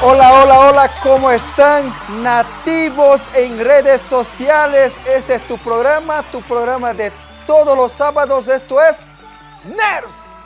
Hola, hola, hola, ¿cómo están? Nativos en redes sociales. Este es tu programa, tu programa de todos los sábados. Esto es NERS.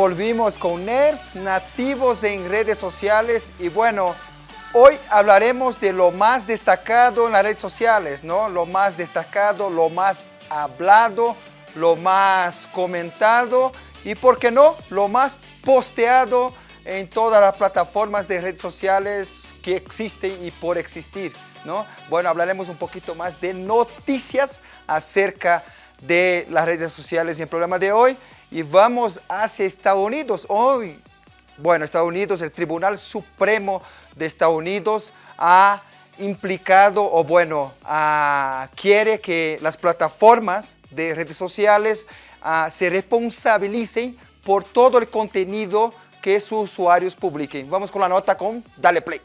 Volvimos, con NERS, nativos en redes sociales y bueno, hoy hablaremos de lo más destacado en las redes sociales, ¿no? Lo más destacado, lo más hablado, lo más comentado y, ¿por qué no?, lo más posteado en todas las plataformas de redes sociales que existen y por existir, ¿no? Bueno, hablaremos un poquito más de noticias acerca de las redes sociales en el programa de hoy y vamos hacia Estados Unidos. Hoy, bueno, Estados Unidos, el Tribunal Supremo de Estados Unidos ha implicado o bueno, quiere que las plataformas de redes sociales se responsabilicen por todo el contenido que sus usuarios publiquen. Vamos con la nota con Dale Play.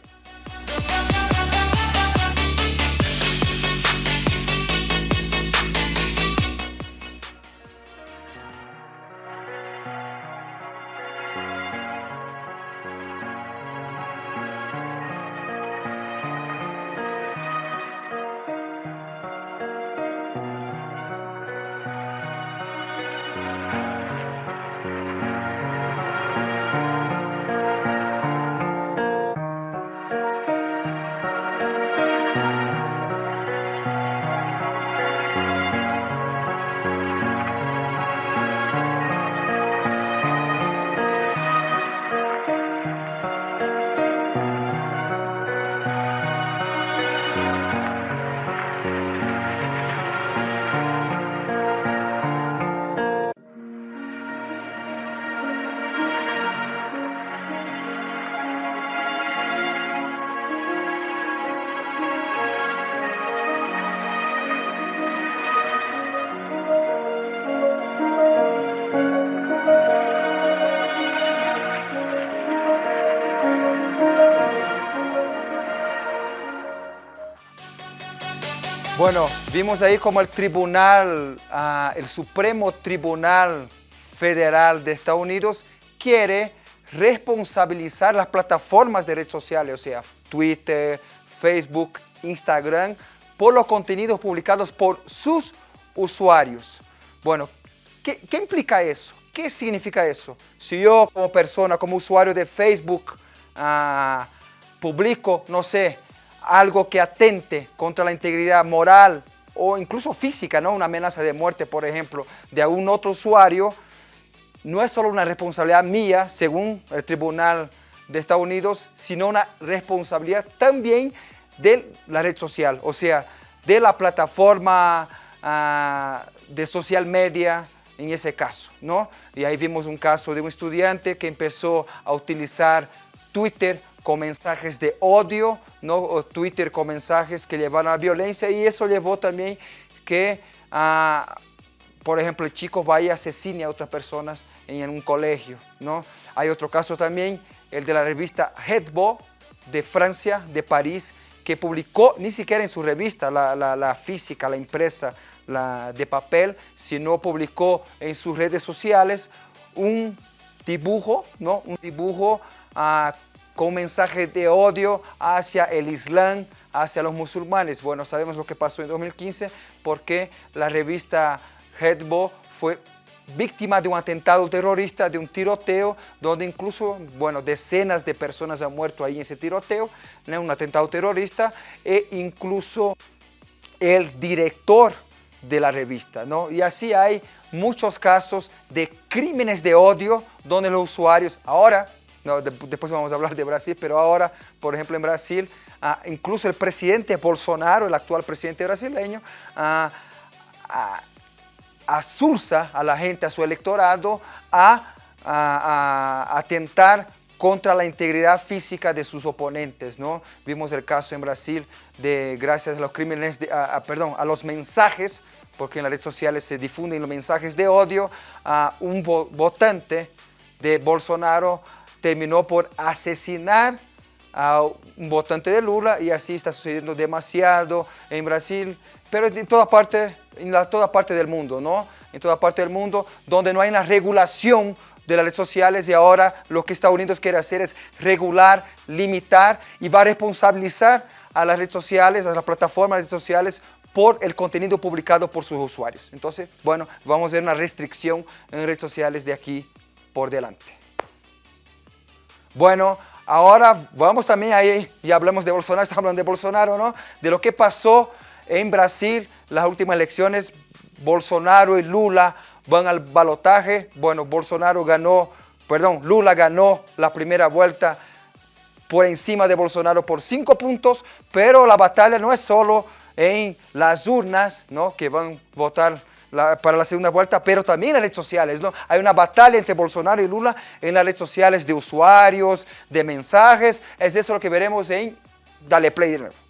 Bueno, vimos ahí como el tribunal, ah, el Supremo Tribunal Federal de Estados Unidos quiere responsabilizar las plataformas de redes sociales, o sea, Twitter, Facebook, Instagram, por los contenidos publicados por sus usuarios. Bueno, ¿qué, implica eso? ¿Qué significa eso? Si yo como persona, como usuario de Facebook, ah, publico, no sé, algo que atente contra la integridad moral o incluso física, ¿no? una amenaza de muerte, por ejemplo, de algún otro usuario, no es solo una responsabilidad mía, según el Tribunal de Estados Unidos, sino una responsabilidad también de la red social, o sea, de la plataforma ah, de social media en ese caso, ¿no? Y ahí vimos un caso de un estudiante que empezó a utilizar Twitter con mensajes de odio, ¿no? o Twitter con mensajes que llevaron a la violencia y eso llevó también que, ah, por ejemplo, el chico vaya y asesine a otras personas en un colegio. ¿no? Hay otro caso también, el de la revista Headbo de Francia, de París, que publicó, ni siquiera en su revista, la, física, la impresa, la de papel, sino publicó en sus redes sociales un dibujo, ¿no? un dibujo uh, con mensaje de odio hacia el Islam, hacia los musulmanes. Bueno, sabemos lo que pasó en 2015 porque la revista Headbo fue víctima de un atentado terrorista, de un tiroteo, donde incluso, bueno, decenas de personas han muerto ahí en ese tiroteo, un atentado terrorista, e incluso el director de la revista, ¿no? Y así hay muchos casos de crímenes de odio donde los usuarios, ahora, no, después vamos a hablar de Brasil, pero ahora, por ejemplo, en Brasil, ah, incluso el presidente Bolsonaro, el actual presidente brasileño, ah, ah, asulsa a la gente, a su electorado, a, atentar contra la integridad física de sus oponentes, ¿no? Vimos el caso en Brasil de, gracias a los crímenes, perdón, a los mensajes, porque en las redes sociales se difunden los mensajes de odio, a un votante de Bolsonaro terminó por asesinar a un votante de Lula y así está sucediendo demasiado en Brasil, pero en toda parte, en toda parte del mundo, ¿no? En toda parte del mundo donde no hay una regulación de las redes sociales y ahora lo que Estados Unidos quiere hacer es regular, limitar y va a responsabilizar a las redes sociales, a las plataformas de redes sociales por el contenido publicado por sus usuarios. Entonces, bueno, vamos a ver una restricción en redes sociales de aquí por delante. Bueno, ahora vamos también ahí, y hablamos de Bolsonaro, estamos hablando de Bolsonaro, ¿no? De lo que pasó en Brasil, las últimas elecciones, Bolsonaro y Lula van al balotaje. Bueno, Bolsonaro ganó, perdón, Lula ganó la primera vuelta por encima de Bolsonaro por cinco puntos, pero la batalla no es solo en las urnas, ¿no? que van a votar para la segunda vuelta, pero también en redes sociales. ¿no? Hay una batalla entre Bolsonaro y Lula en las redes sociales de usuarios, de mensajes. Es eso lo que veremos en Dale Play de nuevo.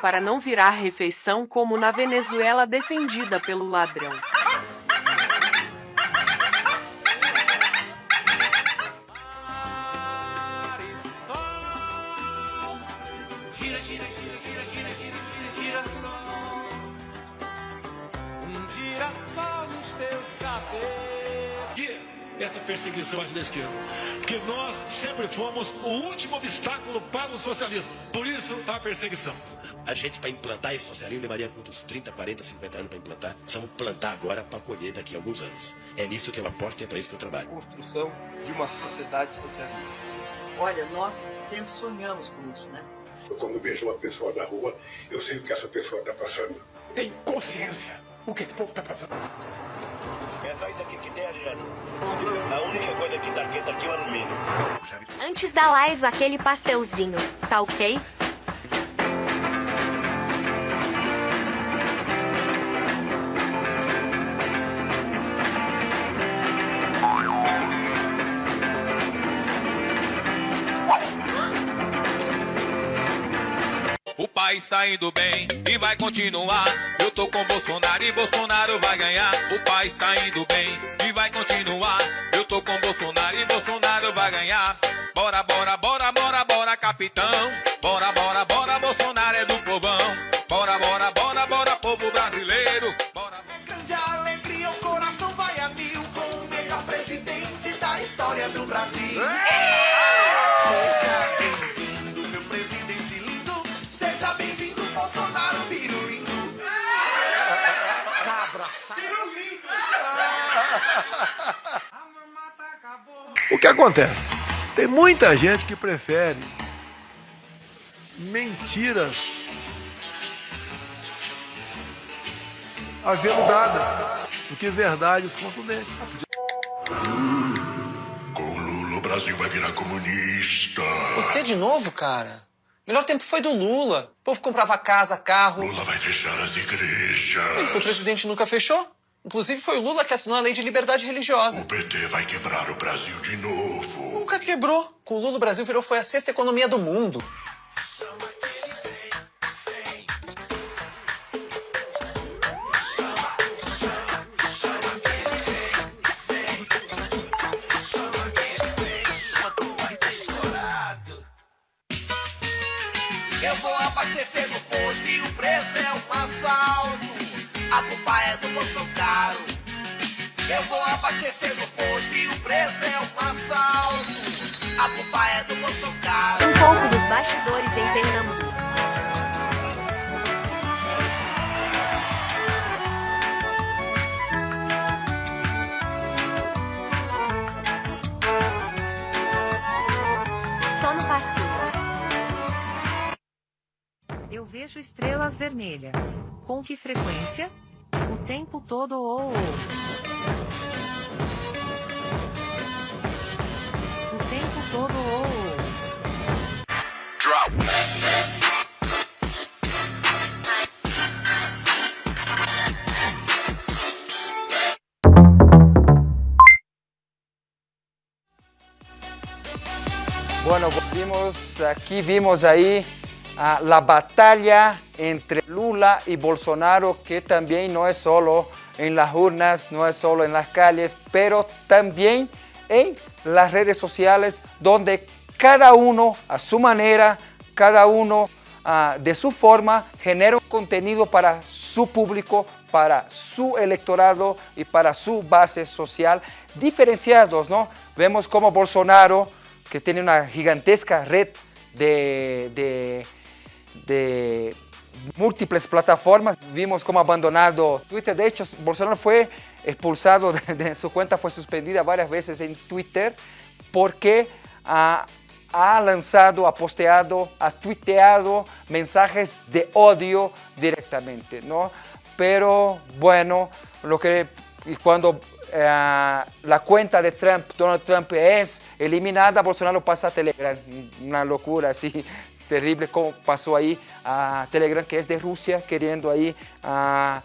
Para não virar refeição como na Venezuela defendida pelo ladrão. Um essa perseguição da esquerda. Porque nós sempre fomos o último obstáculo para o socialismo. Por isso, a perseguição. A gente, para implantar esse socialismo, levaria uns 30, 40, 50 anos para implantar. Precisamos plantar agora para colher daqui a alguns anos. É nisso que eu aposto e é para isso que eu trabalho. Construção de uma sociedade socialista. Olha, nós sempre sonhamos com isso, né? Eu, quando vejo uma pessoa na rua, eu sei o que essa pessoa está passando. Tem consciência o que esse povo está passando. É só isso aqui que tem, Adriano. A única coisa que tá aqui, tá aqui o alumínio. Antes da live, aquele pastelzinho, tá ok? O país tá indo bem e vai continuar. Eu tô com Bolsonaro e Bolsonaro vai ganhar. O país tá indo bem e vai continuar. Eu tô com Bolsonaro e Bolsonaro vai ganhar. Bora, bora, bora, bora, bora, capitão. Bora, bora, bora, Bolsonaro é do povão. O que acontece? Tem muita gente que prefere mentiras aveludadas do que verdades contundentes. Com Lula o Brasil vai virar comunista. Você de novo, cara? Melhor tempo foi do Lula. O povo comprava casa, carro. Lula vai fechar as igrejas. Ele foi presidente e nunca fechou. Inclusive foi o Lula que assinou a lei de liberdade religiosa. O PT vai quebrar o Brasil de novo. Nunca quebrou. Com o Lula o Brasil virou foi a sexta economia do mundo. Eu vou abastecer e preço é um assalto. A culpa é do Bolsonaro. Um pouco dos bastidores em Pernambuco. Só no passinho. Eu vejo estrelas vermelhas. Com que frequência? O tempo todo ou ou. O Bueno, volvimos, aquí vimos ahí ah, la batalla entre Lula y Bolsonaro, que también no es solo en las urnas, no es solo en las calles, pero también en las redes sociales, donde cada uno a su manera, cada uno ah, de su forma, genera un contenido para su público, para su electorado y para su base social, diferenciados, ¿no? Vemos como Bolsonaro, que tiene una gigantesca red de, múltiples plataformas. Vimos cómo abandonado Twitter. De hecho, Bolsonaro fue expulsado de, su cuenta, fue suspendida varias veces en Twitter porque ha, lanzado, ha posteado, ha tuiteado mensajes de odio directamente, ¿no? Pero bueno, lo que cuando eh, la cuenta de Trump, Donald Trump es eliminada, Bolsonaro pasa a Telegram. Una locura así terrible como pasó ahí a Telegram, que es de Rusia, queriendo ahí, ah,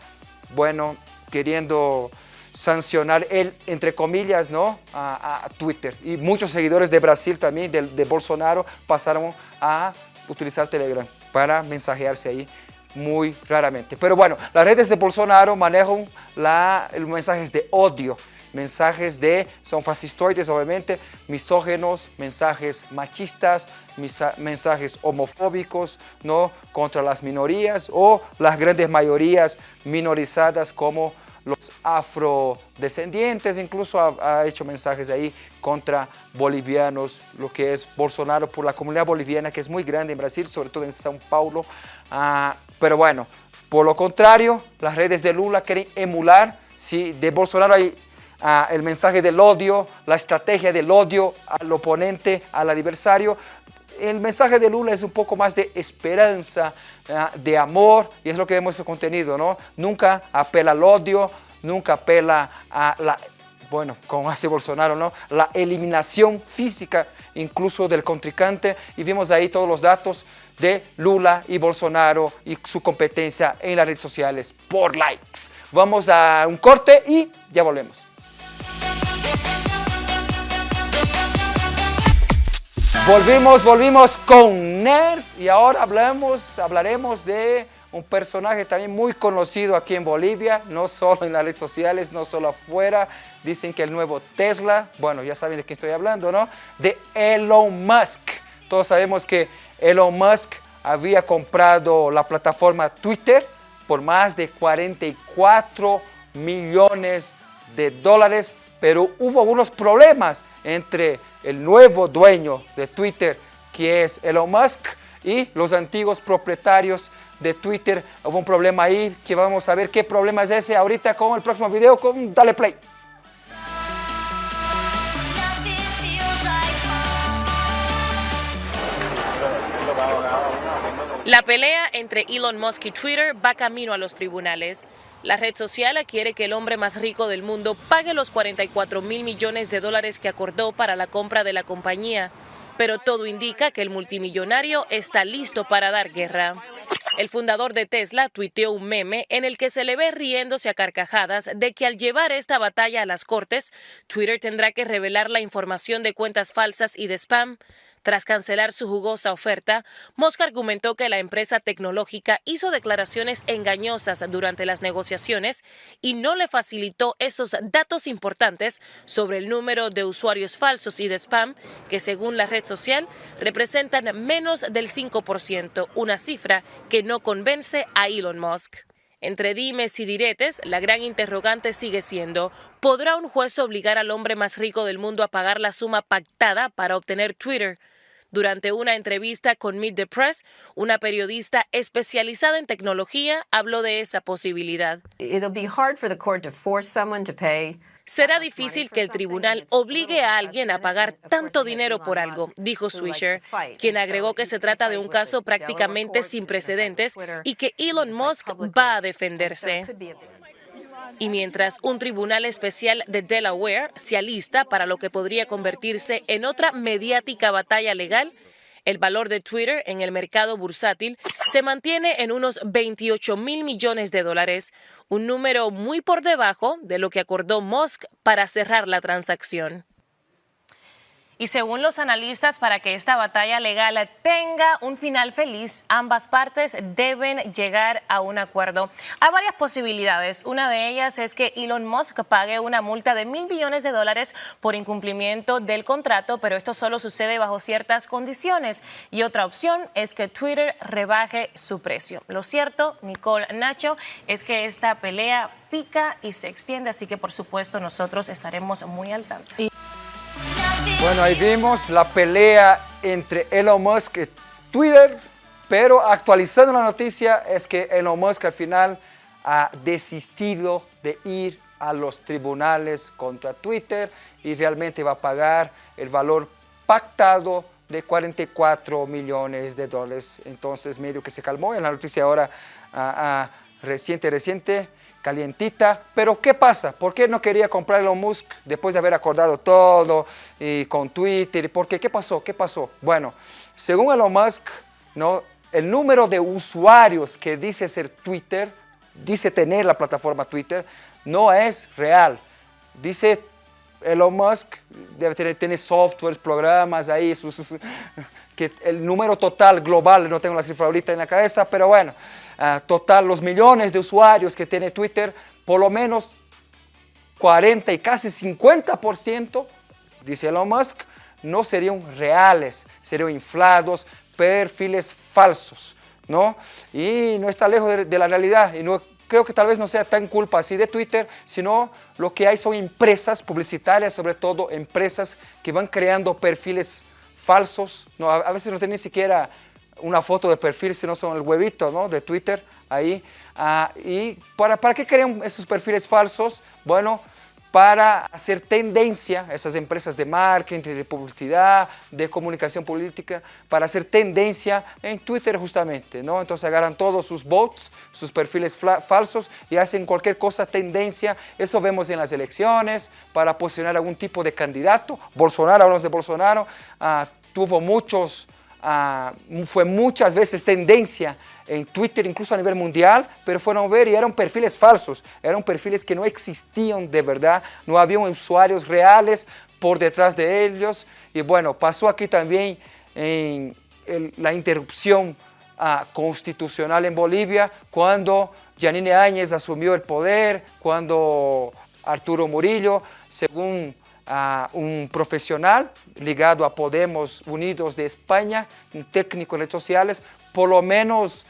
bueno, queriendo sancionar él, entre comillas, ¿no? A, a Twitter. Y muchos seguidores de Brasil también, de, de Bolsonaro, pasaron a utilizar Telegram para mensajearse ahí muy raramente. Pero bueno, las redes de Bolsonaro manejan la, los mensajes de odio, mensajes de, son fascistoides obviamente, misógenos, mensajes machistas, mensajes homofóbicos, ¿no? Contra las minorías o las grandes mayorías minorizadas como los afrodescendientes, incluso ha, ha hecho mensajes ahí contra bolivianos, lo que es Bolsonaro por la comunidad boliviana, que es muy grande en Brasil, sobre todo en São Paulo. Ah, pero bueno, por lo contrario, las redes de Lula quieren emular, si de Bolsonaro hay el mensaje del odio, la estrategia del odio al oponente, al adversario, el mensaje de Lula es un poco más de esperanza, de amor, y es lo que vemos en su contenido, ¿no? Nunca apela al odio, nunca apela a la, bueno, como hace Bolsonaro, ¿no? La eliminación física incluso del contrincante, y vimos ahí todos los datos de Lula y Bolsonaro y su competencia en las redes sociales por likes. Vamos a un corte y ya volvemos. Volvimos, volvimos con Nerds y ahora hablamos, hablaremos de un personaje también muy conocido aquí en Bolivia, no solo en las redes sociales, no solo afuera. Dicen que el nuevo Tesla, bueno, ya saben de qué estoy hablando, ¿no? De Elon Musk. Todos sabemos que Elon Musk había comprado la plataforma Twitter por más de 44 millones de dólares, pero hubo algunos problemas entre el nuevo dueño de Twitter, que es Elon Musk, y los antiguos propietarios de Twitter. Hubo un problema ahí que vamos a ver qué problema es ese ahorita con el próximo video con Dale Play. La pelea entre Elon Musk y Twitter va camino a los tribunales. La red social quiere que el hombre más rico del mundo pague los 44 mil millones de dólares que acordó para la compra de la compañía. Pero todo indica que el multimillonario está listo para dar guerra. El fundador de Tesla tuiteó un meme en el que se le ve riéndose a carcajadas de que al llevar esta batalla a las cortes, Twitter tendrá que revelar la información de cuentas falsas y de spam. Tras cancelar su jugosa oferta, Musk argumentó que la empresa tecnológica hizo declaraciones engañosas durante las negociaciones y no le facilitó esos datos importantes sobre el número de usuarios falsos y de spam que según la red social representan menos del 5%, una cifra que no convence a Elon Musk. Entre dimes y diretes, la gran interrogante sigue siendo, ¿podrá un juez obligar al hombre más rico del mundo a pagar la suma pactada para obtener Twitter? Durante una entrevista con Meet the Press, una periodista especializada en tecnología habló de esa posibilidad. Será difícil que el tribunal obligue a alguien a pagar tanto dinero por algo, dijo Swisher, quien agregó que se trata de un caso prácticamente sin precedentes y que Elon Musk va a defenderse. Y mientras un tribunal especial de Delaware se alista para lo que podría convertirse en otra mediática batalla legal, el valor de Twitter en el mercado bursátil se mantiene en unos 28 mil millones de dólares, un número muy por debajo de lo que acordó Musk para cerrar la transacción. Y según los analistas, para que esta batalla legal tenga un final feliz, ambas partes deben llegar a un acuerdo. Hay varias posibilidades. Una de ellas es que Elon Musk pague una multa de mil millones de dólares por incumplimiento del contrato, pero esto solo sucede bajo ciertas condiciones. Y otra opción es que Twitter rebaje su precio. Lo cierto, Nicole Nacho, es que esta pelea pica y se extiende, así que por supuesto nosotros estaremos muy al tanto. Bueno, ahí vimos la pelea entre Elon Musk y Twitter, pero actualizando la noticia es que Elon Musk al final ha desistido de ir a los tribunales contra Twitter y realmente va a pagar el valor pactado de 44 millones de dólares. Entonces medio que se calmó en la noticia ahora ah, ah, reciente, reciente calientita. Pero ¿qué pasa? ¿Por qué no quería comprar Elon Musk después de haber acordado todo y con Twitter? ¿Por qué? ¿Qué pasó? ¿Qué pasó? Bueno, según Elon Musk, ¿no? el número de usuarios que dice ser Twitter, dice tener la plataforma Twitter, no es real. Dice Elon Musk, debe tener, tener softwares, programas ahí, que el número total global, no tengo la cifra ahorita en la cabeza, pero bueno, Ah, total, los millones de usuarios que tiene Twitter, por lo menos 40 y casi 50%, dice Elon Musk, no serían reales, serían inflados, perfiles falsos, ¿no? Y no está lejos de, la realidad y no creo que tal vez no sea tan culpa así de Twitter, sino lo que hay son empresas publicitarias, sobre todo empresas que van creando perfiles falsos, ¿no? a, veces no tienen ni siquiera una foto de perfil, si no son el huevito ¿no? de Twitter ahí. Ah, ¿Y para, para qué crean esos perfiles falsos? Bueno, para hacer tendencia, esas empresas de marketing, de publicidad, de comunicación política, para hacer tendencia en Twitter justamente, ¿no? Entonces agarran todos sus bots, sus perfiles falsos y hacen cualquier cosa tendencia. Eso vemos en las elecciones, para posicionar algún tipo de candidato. Bolsonaro, hablamos de Bolsonaro, ah, tuvo muchos Ah, fue muchas veces tendencia en Twitter, incluso a nivel mundial, pero fueron a ver y eran perfiles falsos, eran perfiles que no existían de verdad, no había usuarios reales por detrás de ellos. Y bueno, pasó aquí también en la interrupción ah, constitucional en Bolivia, cuando Janine Áñez asumió el poder, cuando Arturo Murillo, según a un profesional ligado a Podemos Unidos de España, un técnico en redes sociales, por lo menos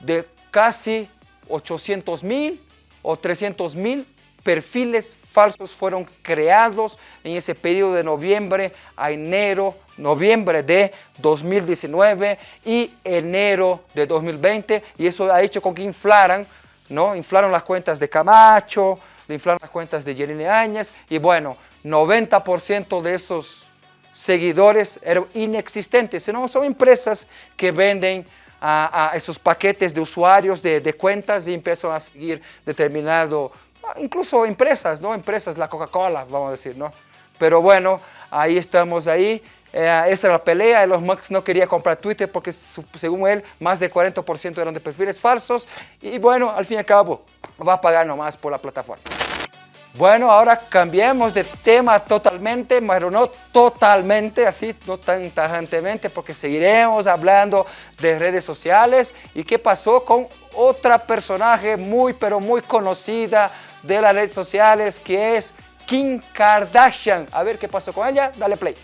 de casi 800 mil o 300 mil perfiles falsos fueron creados en ese periodo de noviembre a enero, noviembre de 2019 y enero de 2020 y eso ha hecho con que inflaran, ¿no? Inflaron las cuentas de Camacho, inflaron las cuentas de Yerine Áñez y bueno, 90% de esos seguidores eran inexistentes, sino son empresas que venden a, esos paquetes de usuarios de, cuentas y empiezan a seguir determinado, incluso empresas, ¿no? Empresas, la Coca-Cola, vamos a decir, ¿no? Pero bueno, ahí estamos ahí. Eh, esa era la pelea, los Musk no quería comprar Twitter porque según él más de 40% eran de perfiles falsos y bueno, al fin y al cabo va a pagar nomás por la plataforma. Bueno, ahora cambiemos de tema totalmente, pero no totalmente, así, no tan tajantemente, porque seguiremos hablando de redes sociales y qué pasó con otra personaje muy, pero muy conocida de las redes sociales, que es Kim Kardashian. A ver qué pasó con ella, dale play.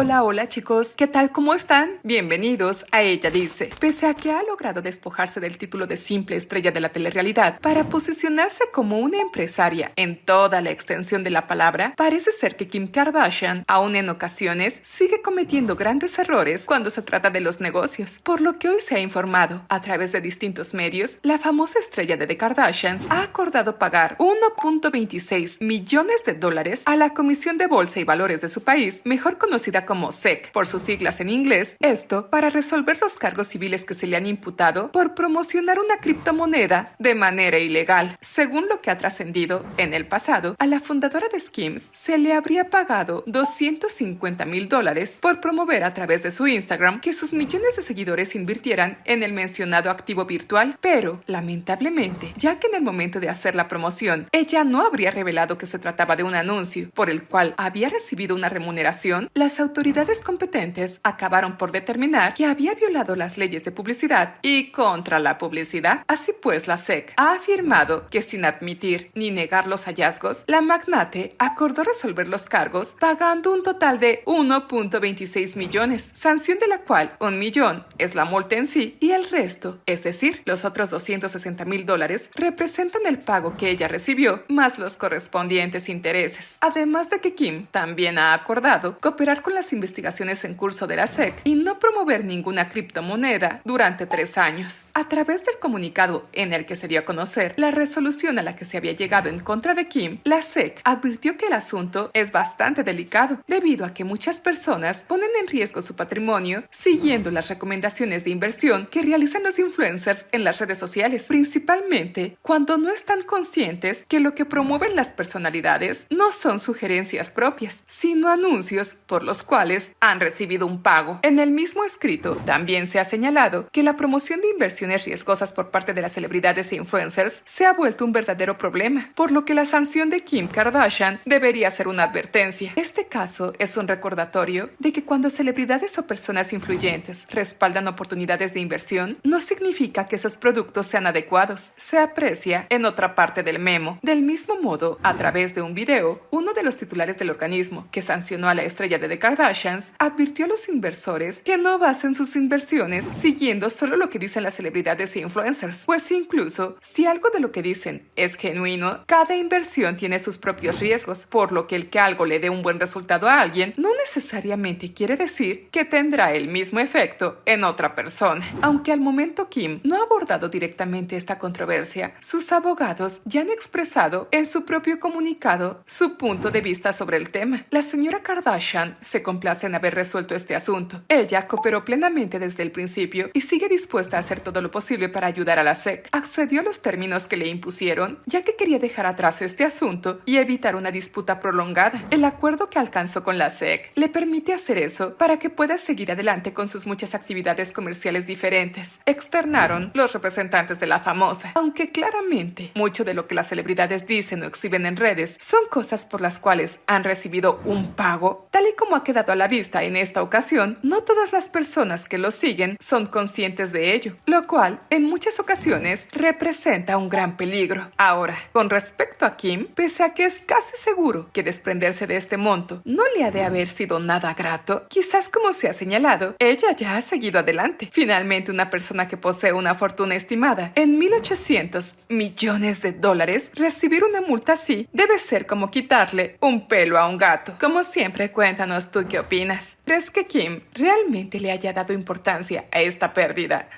Hola, hola chicos, ¿qué tal? ¿Cómo están? Bienvenidos a Ella Dice. Pese a que ha logrado despojarse del título de simple estrella de la telerrealidad para posicionarse como una empresaria en toda la extensión de la palabra, parece ser que Kim Kardashian, aún en ocasiones, sigue cometiendo grandes errores cuando se trata de los negocios, por lo que hoy se ha informado, a través de distintos medios, la famosa estrella de The Kardashians ha acordado pagar 1.26 millones de dólares a la Comisión de Bolsa y Valores de su país, mejor conocida como SEC por sus siglas en inglés, esto para resolver los cargos civiles que se le han imputado por promocionar una criptomoneda de manera ilegal. Según lo que ha trascendido en el pasado, a la fundadora de Skims se le habría pagado 250 mil dólares por promover a través de su Instagram que sus millones de seguidores invirtieran en el mencionado activo virtual, pero lamentablemente, ya que en el momento de hacer la promoción, ella no habría revelado que se trataba de un anuncio por el cual había recibido una remuneración, las autoridades autoridades competentes acabaron por determinar que había violado las leyes de publicidad y contra la publicidad. Así pues, la SEC ha afirmado que sin admitir ni negar los hallazgos, la magnate acordó resolver los cargos pagando un total de 1.26 millones, sanción de la cual un millón es la multa en sí y el resto, es decir, los otros 260 mil dólares, representan el pago que ella recibió más los correspondientes intereses. Además de que Kim también ha acordado cooperar con las investigaciones en curso de la SEC y no promover ninguna criptomoneda durante tres años. A través del comunicado en el que se dio a conocer la resolución a la que se había llegado en contra de Kim, la SEC advirtió que el asunto es bastante delicado debido a que muchas personas ponen en riesgo su patrimonio siguiendo las recomendaciones de inversión que realizan los influencers en las redes sociales, principalmente cuando no están conscientes que lo que promueven las personalidades no son sugerencias propias, sino anuncios por los cuales han recibido un pago. En el mismo escrito también se ha señalado que la promoción de inversiones riesgosas por parte de las celebridades e influencers se ha vuelto un verdadero problema, por lo que la sanción de Kim Kardashian debería ser una advertencia. Este caso es un recordatorio de que cuando celebridades o personas influyentes respaldan oportunidades de inversión, no significa que esos productos sean adecuados. Se aprecia en otra parte del memo. Del mismo modo, a través de un video, uno de los titulares del organismo que sancionó a la estrella de The Kardashian advirtió a los inversores que no basen sus inversiones siguiendo solo lo que dicen las celebridades e influencers, pues incluso si algo de lo que dicen es genuino, cada inversión tiene sus propios riesgos, por lo que el que algo le dé un buen resultado a alguien no necesariamente quiere decir que tendrá el mismo efecto en otra persona. Aunque al momento Kim no ha abordado directamente esta controversia, sus abogados ya han expresado en su propio comunicado su punto de vista sobre el tema. La señora Kardashian se complace en haber resuelto este asunto. Ella cooperó plenamente desde el principio y sigue dispuesta a hacer todo lo posible para ayudar a la SEC. Accedió a los términos que le impusieron, ya que quería dejar atrás este asunto y evitar una disputa prolongada. El acuerdo que alcanzó con la SEC le permite hacer eso para que pueda seguir adelante con sus muchas actividades comerciales diferentes, externaron los representantes de la famosa. Aunque claramente mucho de lo que las celebridades dicen o exhiben en redes son cosas por las cuales han recibido un pago, tal y como ha quedado a la vista en esta ocasión, no todas las personas que lo siguen son conscientes de ello, lo cual en muchas ocasiones representa un gran peligro. Ahora, con respecto a Kim, pese a que es casi seguro que desprenderse de este monto no le ha de haber sido nada grato, quizás como se ha señalado, ella ya ha seguido adelante. Finalmente, una persona que posee una fortuna estimada en 1.800 millones de dólares, recibir una multa así debe ser como quitarle un pelo a un gato. Como siempre, cuéntanos tú qué opinas? ¿Crees que Kim realmente le haya dado importancia a esta pérdida?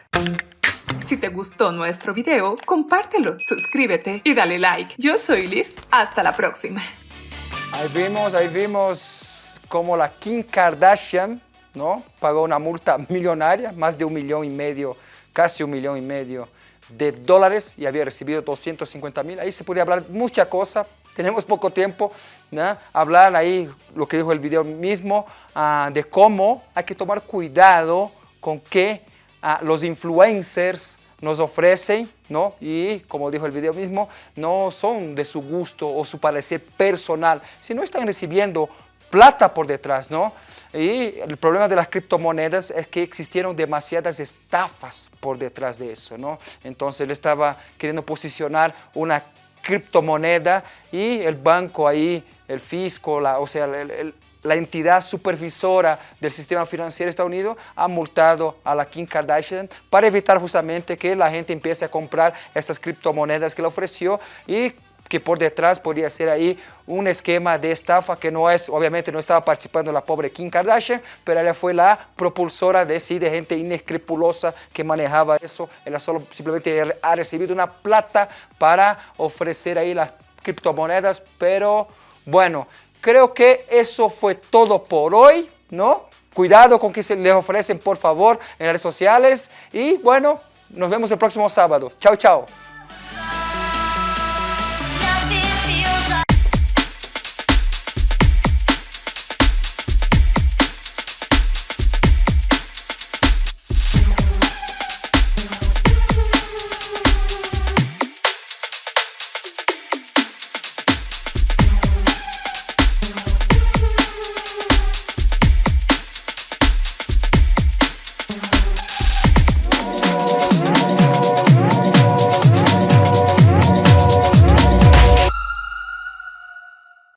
Si te gustó nuestro video, compártelo, suscríbete y dale like. Yo soy Liz, hasta la próxima. Ahí vimos, ahí vimos como la Kim Kardashian, ¿no? Pagó una multa millonaria, más de un millón y medio, casi un millón y medio de dólares y había recibido 250 mil. Ahí se podría hablar mucha cosa, tenemos poco tiempo, hablar ahí lo que dijo el video mismo, ah, de cómo hay que tomar cuidado con que ah, los influencers nos ofrecen, ¿no? Y como dijo el video mismo, no son de su gusto o su parecer personal, sino están recibiendo plata por detrás, ¿no? Y el problema de las criptomonedas es que existieron demasiadas estafas por detrás de eso, ¿no? Entonces él estaba queriendo posicionar una criptomoneda y el banco ahí, el fisco, la, o sea, la entidad supervisora del sistema financiero de Estados Unidos ha multado a la Kim Kardashian para evitar justamente que la gente empiece a comprar esas criptomonedas que le ofreció y que por detrás podría ser ahí un esquema de estafa que no es, obviamente no estaba participando la pobre Kim Kardashian, pero ella fue la propulsora de sí, de gente inescrupulosa que manejaba eso. Ella solo simplemente ha recibido una plata para ofrecer ahí las criptomonedas, pero bueno, creo que eso fue todo por hoy, ¿no? Cuidado con que se les ofrecen, por favor, en redes sociales. Y bueno, nos vemos el próximo sábado. Chao, chao.